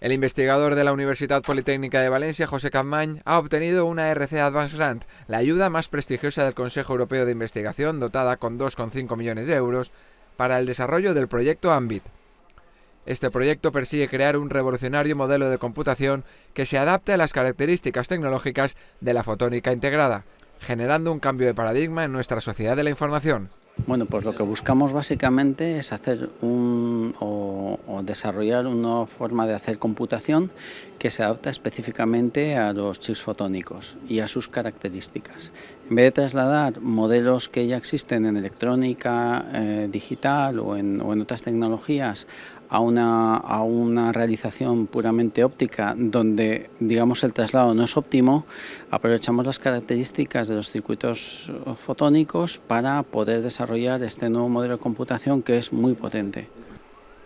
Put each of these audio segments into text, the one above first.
El investigador de la Universidad Politécnica de Valencia, José Capmany, ha obtenido una RC Advanced Grant, la ayuda más prestigiosa del Consejo Europeo de Investigación, dotada con 2,5 millones de euros, para el desarrollo del proyecto AMBIT. Este proyecto persigue crear un revolucionario modelo de computación que se adapte a las características tecnológicas de la fotónica integrada, generando un cambio de paradigma en nuestra sociedad de la información. Bueno, pues lo que buscamos básicamente es hacer un, o, desarrollar una forma de hacer computación que se adapta específicamente a los chips fotónicos y a sus características. En vez de trasladar modelos que ya existen en electrónica eh, digital o en, otras tecnologías a una, a una realización puramente óptica donde digamos el traslado no es óptimo, aprovechamos las características de los circuitos fotónicos para poder desarrollar este nuevo modelo de computación que es muy potente.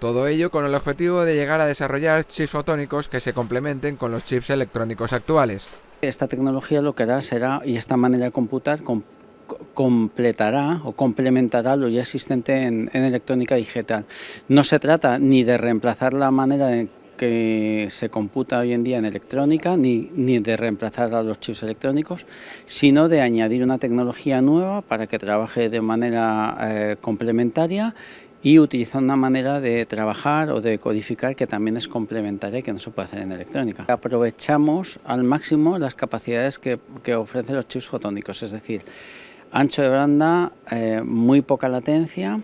Todo ello con el objetivo de llegar a desarrollar chips fotónicos que se complementen con los chips electrónicos actuales. Esta tecnología lo que hará será, y esta manera de computar, completará o complementará lo ya existente en, electrónica digital. No se trata ni de reemplazar la manera en que se computa hoy en día en electrónica, ni, ni, de reemplazar a los chips electrónicos, sino de añadir una tecnología nueva para que trabaje de manera eh, complementaria y utilizar una manera de trabajar o de codificar que también es complementaria y que no se puede hacer en electrónica. Aprovechamos al máximo las capacidades que, que ofrecen los chips fotónicos, es decir, ancho de banda, eh, muy poca latencia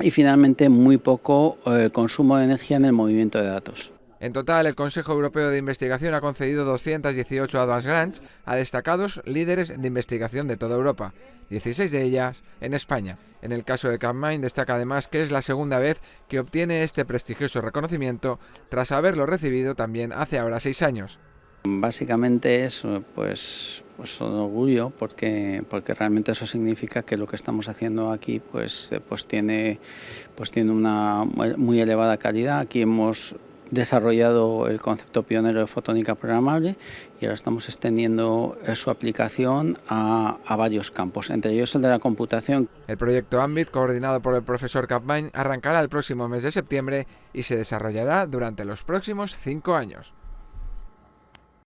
y finalmente muy poco eh, consumo de energía en el movimiento de datos. En total, el Consejo Europeo de Investigación ha concedido 218 Advanced Grants a destacados líderes de investigación de toda Europa, 16 de ellas en España. En el caso de Capmine destaca además que es la segunda vez que obtiene este prestigioso reconocimiento tras haberlo recibido también hace ahora seis años. Básicamente es pues, pues un orgullo porque, porque realmente eso significa que lo que estamos haciendo aquí pues, pues, tiene, pues tiene una muy elevada calidad. Aquí hemos desarrollado el concepto pionero de fotónica programable y ahora estamos extendiendo su aplicación a, varios campos, entre ellos el de la computación. El proyecto AMBIT, coordinado por el profesor Capmine, arrancará el próximo mes de septiembre y se desarrollará durante los próximos cinco años.